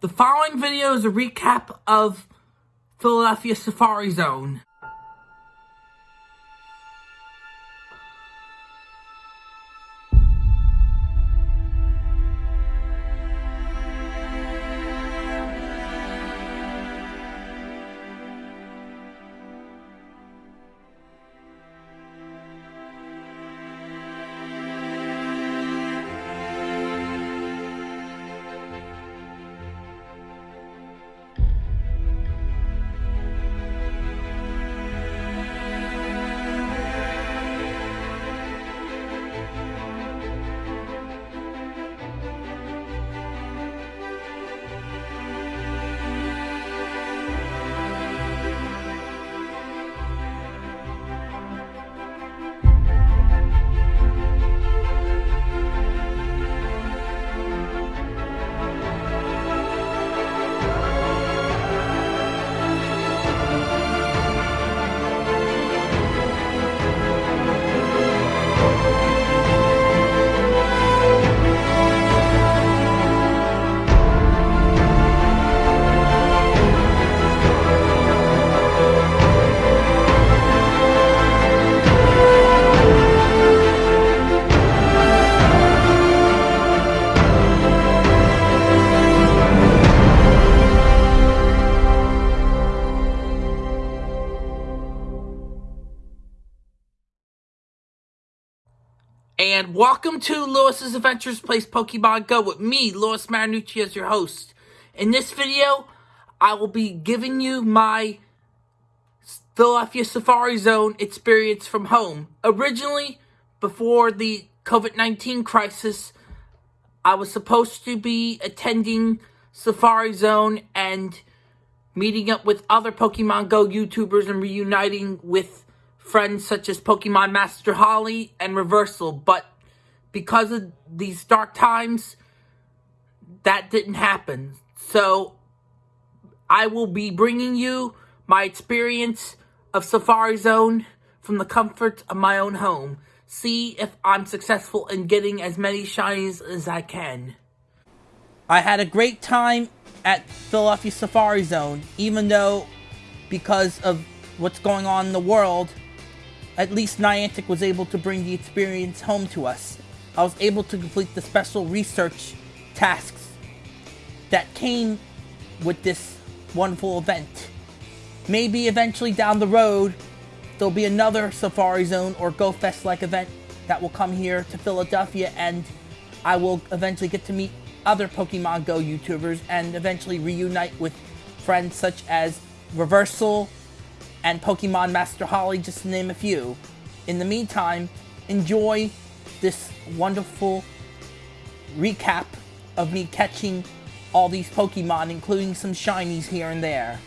The following video is a recap of Philadelphia Safari Zone. And welcome to Lewis's Adventures Place Pokemon Go with me, Lewis Marinucci, as your host. In this video, I will be giving you my Philadelphia Safari Zone experience from home. Originally, before the COVID-19 crisis, I was supposed to be attending Safari Zone and meeting up with other Pokemon Go YouTubers and reuniting with friends such as Pokemon Master Holly and Reversal, but because of these dark times, that didn't happen. So, I will be bringing you my experience of Safari Zone from the comfort of my own home. See if I'm successful in getting as many shinies as I can. I had a great time at Philadelphia Safari Zone, even though because of what's going on in the world, at least Niantic was able to bring the experience home to us. I was able to complete the special research tasks that came with this wonderful event. Maybe eventually down the road, there'll be another Safari Zone or Go Fest like event that will come here to Philadelphia and I will eventually get to meet other Pokemon Go YouTubers and eventually reunite with friends such as Reversal, and Pokemon Master Holly, just to name a few. In the meantime, enjoy this wonderful recap of me catching all these Pokemon, including some shinies here and there.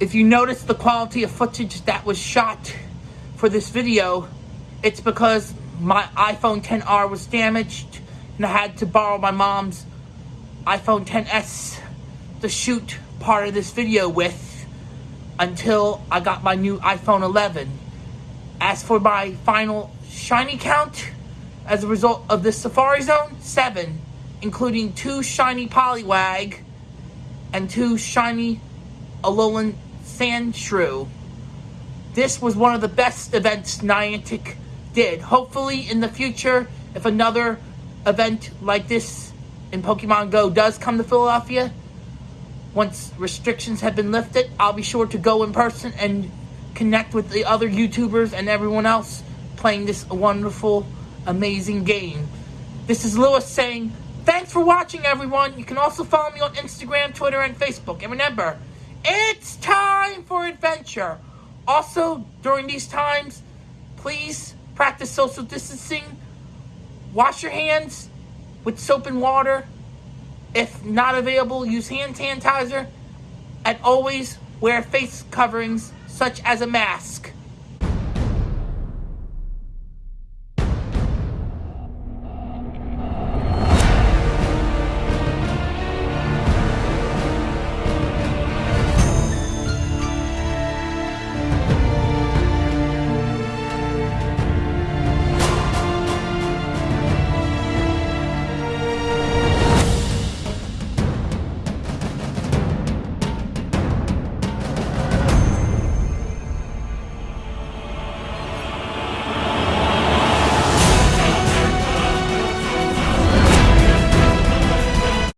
If you notice the quality of footage that was shot for this video, it's because my iPhone 10R was damaged and I had to borrow my mom's iPhone 10s to shoot part of this video with until I got my new iPhone 11. As for my final shiny count, as a result of this Safari Zone, 7, including 2 shiny Poliwag and 2 shiny Alolan Sandshrew. This was one of the best events Niantic did. Hopefully in the future, if another event like this in Pokemon Go does come to Philadelphia, once restrictions have been lifted, I'll be sure to go in person and connect with the other YouTubers and everyone else playing this wonderful, amazing game. This is Lewis saying, thanks for watching everyone. You can also follow me on Instagram, Twitter, and Facebook. And remember, it's time for adventure. Also, during these times, please practice social distancing. Wash your hands with soap and water. If not available, use hand sanitizer. And always wear face coverings such as a mask.